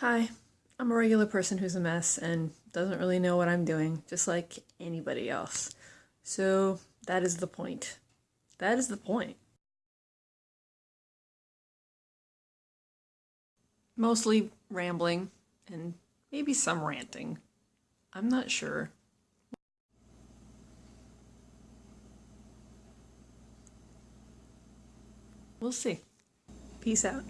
Hi, I'm a regular person who's a mess and doesn't really know what I'm doing, just like anybody else. So that is the point. That is the point. Mostly rambling and maybe some ranting. I'm not sure. We'll see. Peace out.